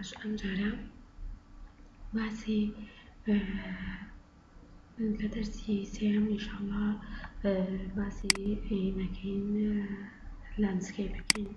باش ئەمجارە باسی لە دەرسی سێم ئینشاءاللە باسی نەکەین لاندسکەیپ بکەین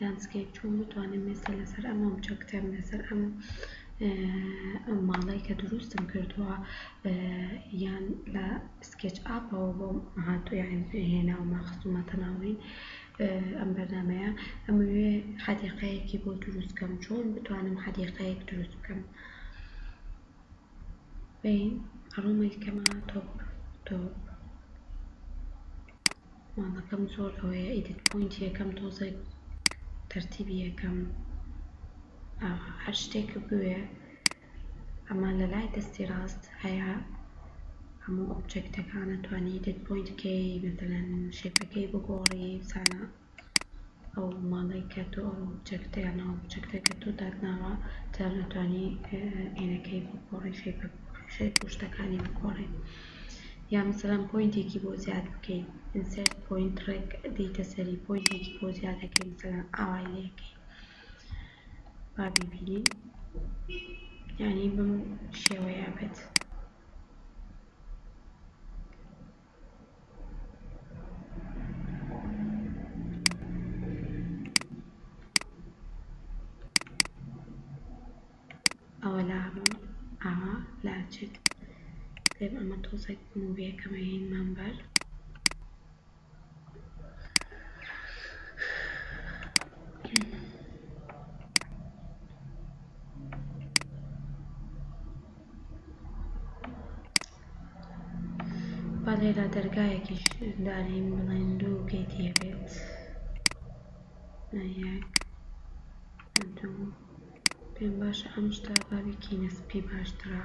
لاندسکەیپ چۆن بتوانم مێستا لەسەر ئەم ئۆبجەکتەم لەسەر ئەم ئەم ماڵی کە دروستم کردووە یان لە سکێچ ئاپەوە بۆم هاتوو یان هێناومە خستومەتە ناوی ئەم بەرنامەیە ئەمەوێ حەدیقەیەکی بۆ دروست کەم چۆن بتوانم حەدیقەیەک دروست بکەم بین ئەڕۆمە کەمە تۆپ تۆپ ماڵەکەم زۆر ئەوەیە ئیدت پوینت یەکەم تۆزێک تەرتیبی یەکەم هەر شتێک بوێ ئەمە لە لای دەستی ڕاست هەیە هەموو ئۆبجێکتەکان ئەتوانی دێت پۆینت بکەی مەسەلەن شێپەکەی بگۆڕی بزانە ئەو ماڵەی کە تۆ ئەو ئۆبجێکتە یان ئەو ئۆبجێکتە کە تۆ دات ناوە جار ئەتوانی ئێنەکەی بگۆڕی شێپە شێپ و شتەکانی بگۆڕی یا مەسەلەن پۆینتێکی بۆ زیاد بکەی ئینسێرت پۆینت ڕێک دێیتە سەری پۆینتێکی بۆ زیادەکەی مەسەلەن ئاوای لێکەی با بیبینین یانی بەم شێوەیە بێت. ئەوە لا هەموو ئاوا لا چێت. دەی ئەمە تۆزێک موڤیەکەمە هێنمان بەر. بەڵێ لە دەرگایەکیش دانێن بڵێن دوو گەیت هەبێت یەک دوو پێم باشە ئەم شتە با بیکەینە سپی باشترە.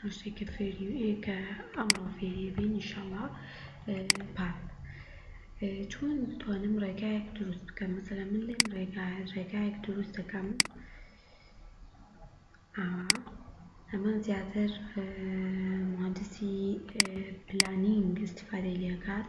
ڕۆژێ کە فێری ئێ کە ئەمڕۆ فێری بین ئینشاڵا پار چۆن توانم ڕێگایەک دروست بکەم مەسەلا من لێم ڕێگای ڕێگایەک دروست دەکەم ئاوا ئەمە زیاتر مهندسی پلانینگ استفادەی لێکات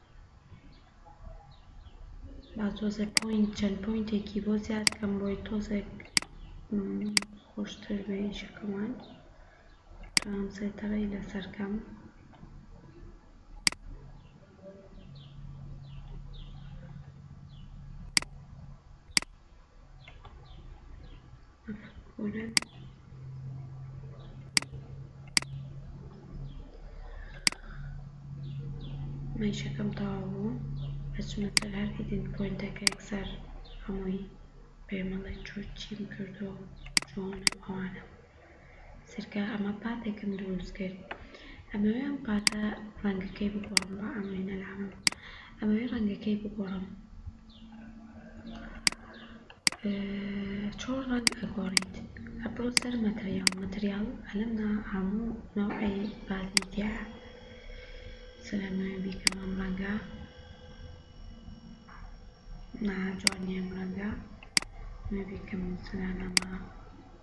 با تۆزێ پۆینت چەند پۆینتێکی بۆ زیاد کەم بۆی تۆزێک خۆشتر بێ ئیشەکەمان توانم سەیتەرەی لەسەر کەم مەیشەکەم تەواو بوو ئەچمە سەر هەر هیدن پۆینتەکە یەکسەر هەمووی پێمەڵێ چۆ چیم کردووە چۆنە ئەوانە. سەرکە ئەمە پاتێکم دروست کرد ئەمەوێ ئەم پاتە ڕەنگەکەی بگۆڕم بە ئەم وێنە لامە ئەمەوێ ڕەنگەکەی بگۆڕم چۆن ڕەنگ ئەگۆڕیت ئەپڕۆ سەر مەتریاڵ مەتریاڵ ئەلم نا هەموو نەوعی بازی تیا سەلامەوێ بیکەم ئەم ڕەنگە نا جوان نیەم ڕەنگە مەبیکەم سەلامەمە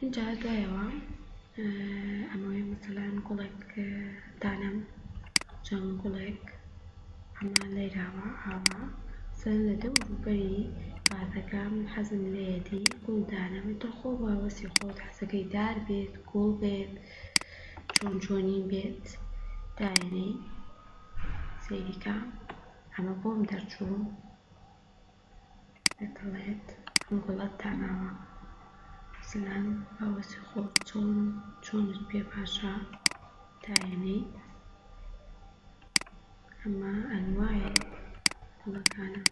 ئینجا دوایەوە ئەمەوێ مەسەلەن گوڵێک دانەم چەند گوڵێک ئەمە لێراوە ئاوا سەر لە دەور و بەری ڤازەکەم حەزم لێیەتی گوڵ دانەم تۆ خۆ بە وەسی خۆت حەزەکەی دار بێت گوڵ بێت چۆن چۆنی بێت داینێی سەیریکە ئەمە بۆم دەرچوو دەڵێت ئەم گوڵەت داناوە سلام باوەجی خۆ چۆن و چۆنت پێ باشە داێنێی ئەمە ئەنواعی گوڵەکانە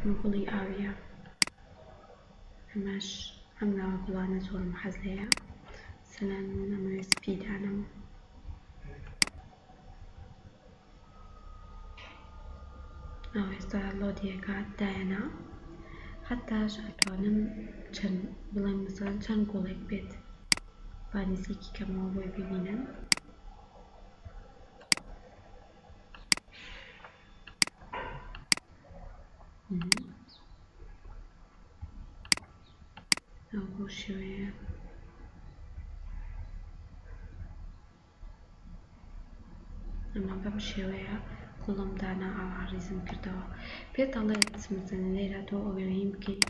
ئەم گوڵی ئاویە ئەمەش ئەم ناوە گوڵانە زۆرم حەز لێیە سلام من ئەمەوێ سپی دانەم. ئاوێستا لۆدی ئەکات دایەنا حەتاش ئەتوانم چەند بڵێم مەسەڵەن چەند گوڵێک بێت با نزیکی کەمەوە بۆی ببینن ئەو بەو شێوەیە ئەمە بەم شێوەیە گوڵم دانا ئاوا ڕیزم کردەوە پێت ئەڵێت مەسەن لێرە تۆ ئەوێنی بکەیت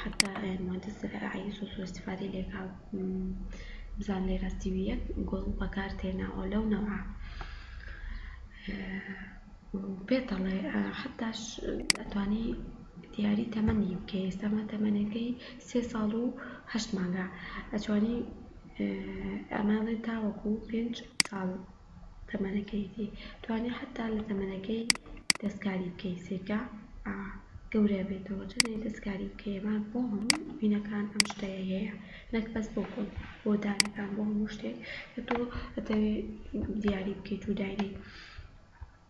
حتا مادە زەرعی سۆ سوو استفادەی لێکا بزان لێرە سیوی یەک گوڵ بەکار تێناوە لەو نەوە پێت ئەڵێ حتاش ئەتوانی دیاری تەمەنی بکەی ئێستاما تەمەنەکەی سێ ساڵ و هەشت مانگە ئەتوانی ئەمەڵێ تاوەکو پێنج ساڵ تەمەنەکەیتی توانی حەتا لە تەمەنەکەی دەستکاری بکەی سیرکە گەورە بێتەوە چەنێ دەستکاری بکەیەمان بۆ هەموو وینەکان ئەم شتەیە هەیە نەک بەس بۆ خۆت بۆ دارەکان بۆ هەموو شتێک کە تۆ ئەتەوێ دیاری بکەیت و دایبەی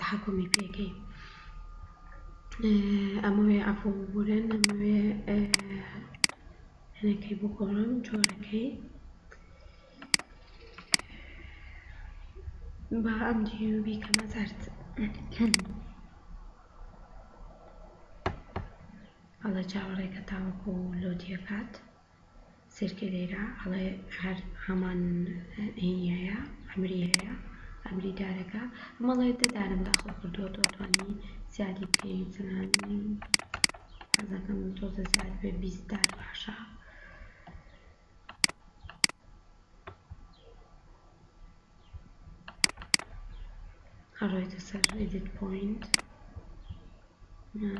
تەحەکومی پێکەی ئەمەوێ عەفوم ببورن ئەمەوێ هەنەکەی بگۆڕم جۆرەکەی با ئەم دیو بیکەمە زەرد هەڵە جاوەڕێکە تاوەکو لۆدیەکات سرکێ لێرە ئەڵێ هەر هەمان هینیایە ئەمری هەیە ئەمری دارەکە ئەمەڵێ دە دارم داخڵ کردووە تۆ توانی زیادی بکەی چەنان حەزەکەم تۆزە زیاد بێ بیست دار باشە ئەڕۆیتە سەر ئیدیت پۆینت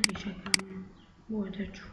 ئیشەکان بۆ دەرچوو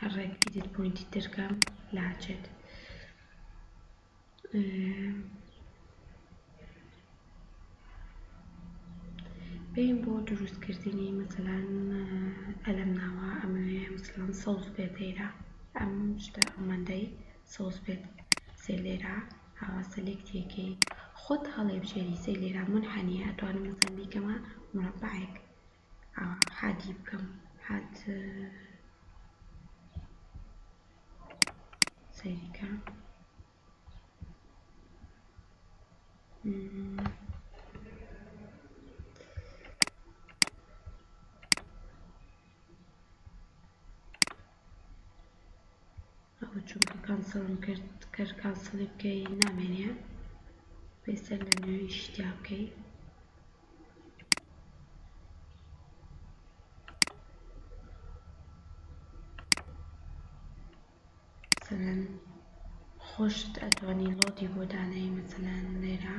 هەر ڕێک ئیدیت پۆینتی تر کەم لاچێت بێن بۆ دروستکردنی مەسەلان ئەلەم ناوە ئەمەوێ مثلەن سەوز بێت لێرە ئەم شتە ئەمەندەی سەوز بێت سێ لێرە هاوا سەلێکتێکی خۆت هەڵێ بژێری سێ لێرە من حەنیە ئەتوانم مەسەن بیکەمە مربعێک حاتی بکەم حات سەیریکە ئەوە چونکە کەنسڵم کرد گەر کەنسڵی بکەی نامێنێ پێویستە لە نوێ ئیشی تیا بکەی. مەسەلەن خۆشت ئەتوانی ڵۆدی بۆ دانێی مەسەلەن لێرە.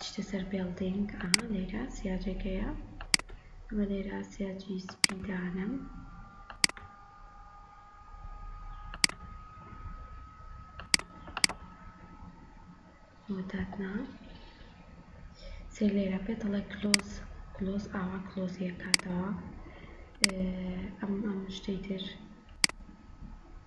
چیتە سەر بێڵدینگ ئا لێرە سیاجەکەیە ئەمە لێرە سیاجی سپی دانم مۆتاتنا سێ لێرە پێ دەڵێ کلۆز کلۆز ئاوا کلۆزیەکاتەوە ئەم ئەم شتەی تر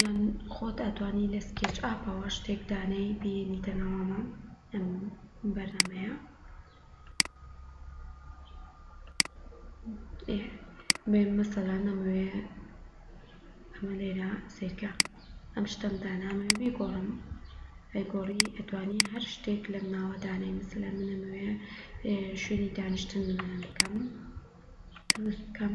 یان خۆت ئەتوانی لە سکێچ ئاپەوە شتێک دانێی بێنیتە ناو ئەمە ئەم بەرنامەیە بێ مەسەلا نەمەوێ ئەمە لێرە سیرکە ئەم شتەم دانامێ بیگۆڕم ئەیگۆڕی ئەتوانی هەر شتێک لەم ناوە دانێی مەسەلا منەمەوێ شوێنی دانیشتن بکەم دروست بکەم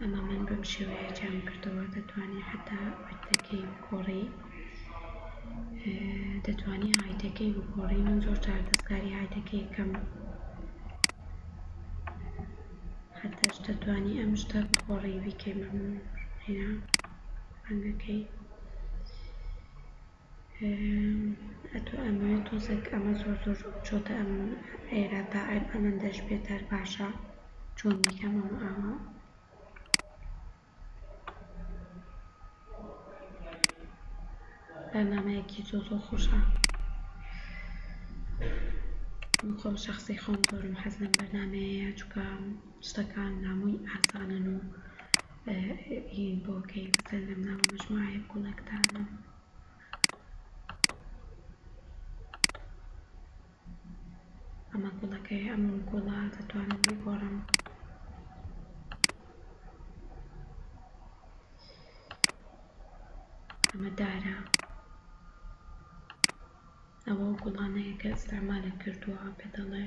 ئەمە من بەم شێوەیە جیام کردەوە دەتوانی حەتا وردەکەی بگۆڕی دەتوانی هایتەکەی بگۆڕی من زۆر جار دەستکاری هایتەکەی کەم حەتاش دەتوانی ئەم شتە بگۆڕی بیکەی مەمنون هێنا ڕەنگەکەی ئەتو ئەمەوێ تۆزێک ئەمە زۆر زۆر چۆتە ئەم ئێرە تا ئەم ئەمەندەش بێتار باشە چۆن بیکەم ئەم ئاوا بەرنامەیەکی زۆ زۆ خۆشە من خۆم شخصی خۆم زۆرم حەز لەم بەرنامەیەیە چونکە شتەکان هەمووی ئاسانن و ین بۆ کەی بزنم ناوە مەجموعەیە گوڵێک دانم. ئەمە گوڵەکەی ئەم گوڵە دەتوانم بیگۆڕم. ئەمە دارە ئەوە گوڵانەیە کە ئستعمالە کردووە پێ دەڵێ.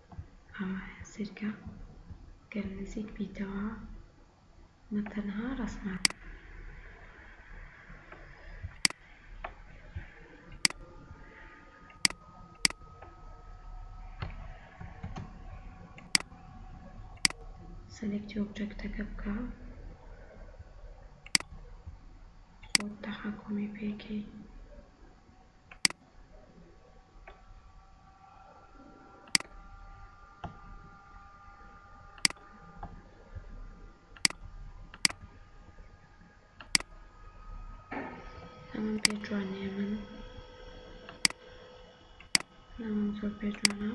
ئەمەیە سیرکە گەر نزیک بیتەوە مە تەنها ڕەسمە. سەلێکتی ئۆبجەکتەکە بکە خۆت تەحەکومی پێکەی. پێ جوانێ من ناوم زۆر پێ جوانە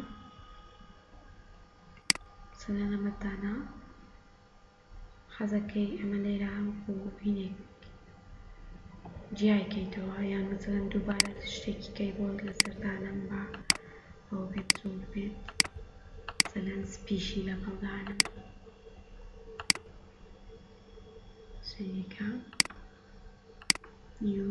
سەرەنەمەتدانا حەزەکەی ئەمە لێرە وەکو هینێک جیای کەیتەوە یان مەسەلەن دووبارە شتێکی کەی بۆ لەسەر دانەم با ئەوە بێت زۆر بێت مەسەلەن سپیشی لەگەڵ دانەم سوێنێکە نیو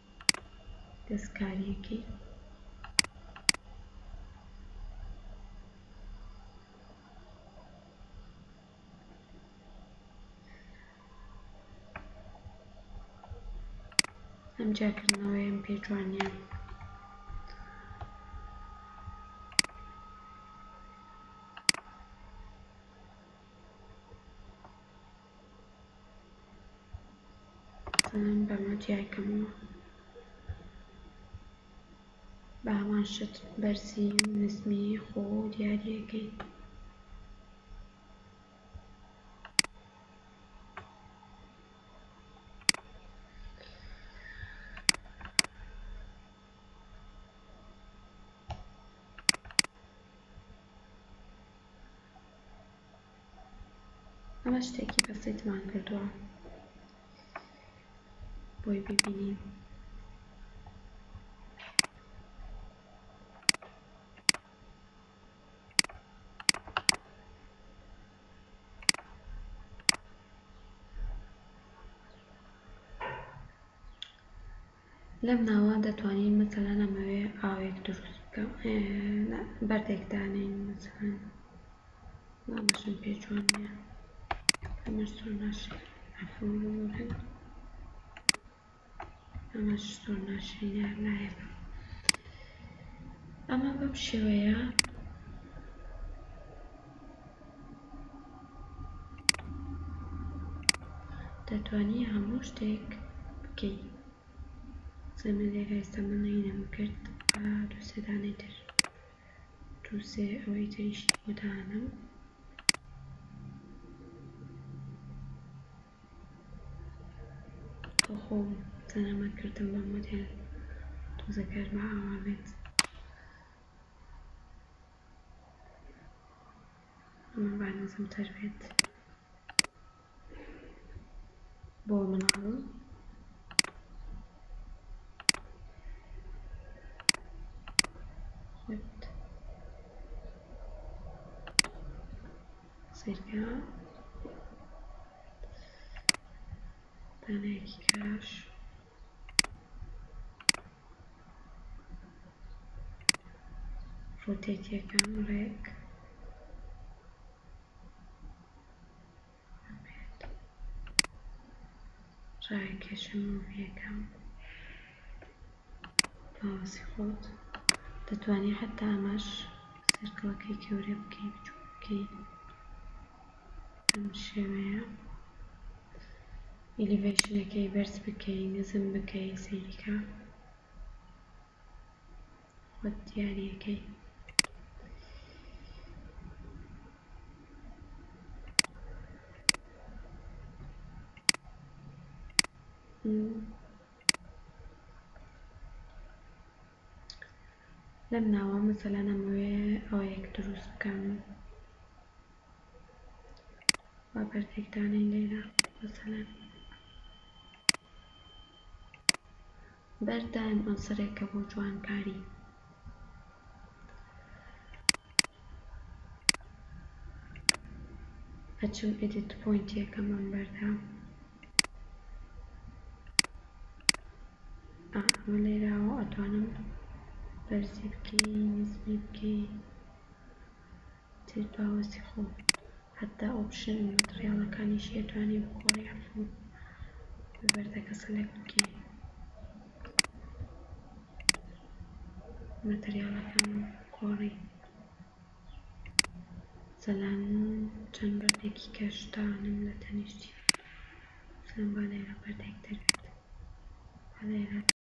دەستکارییەکەی. ئەم جیاکردنەوەیەم پێ جوان نییە. ئەتوانن بەمە جیای کەمەوە بە هەمان شت بەرزی و نزمی خۆ دیاری ئەکەین. ئەمە شتێکی بەسیتمان کردوە بۆی ببینین. لەم ناوە دەتوانین مەسەلەن ئەمەوێ ئاوێک دروست بکەم نا بەردێک دانێین مەسەلەن ناڵێژم پێ جوان نیە ئەمەش زۆر ناشرین عەفوم ببورن ئەمەش زۆر ناشرینە هەر لایەکە ئەمە بەم شێوەیە دەتوانی هەموو شتێک بکەی. زەمە لێرە ئێستا من نەینم کرد با دوو سێ دانەی تر دوو سێ ئەوەی تریشی بۆ دانەم. خۆ خۆم زەنەمە کردم بە مۆدێل تۆزە گەرما ئاوا بێت. با نزمتر بێت بۆ مناڵم سیرکە دانەیەکی کاش فۆتێکیەکان ڕێک ببێت ڕاکێشم مۆڤیەکەم باوەسی خۆت دەتوانی حەتا ئەمەش سێرکڵەکەی گەورە بکەی بچوک بکەی. بەم شێوەیە ئیلیڤەیشنەکەی بەرز بکەی نزم بکەی سەیریکە خۆت دیاری ئەکەی. لەم ناوە مەسەلەن ئەمەوێ ئەوەیەک دروست بکەم با بەردێک دانێین لێرە مەسەلەن بەرد دایم عونسرێکە بۆ جوانکاری ئەچم ئیدیت پۆینتی یەکەمەم بەردا ئا ئەمە لێراوە ئەتوانم بەرزی بکەی نزمی بکەی تر باوەسی خۆ حەتا ئۆپشن مەتڕیاڵەکانیشی ئەتوانی بگۆڕی عەفوو بە بەردەکە سلێکت بکەی. ماتریاڵەکان و کۆڕی زەلامن و چەند بەردێکی کەش دانم لە تەنیشتی سلێمبا لێرە بەردێک دەروێت با لێرە.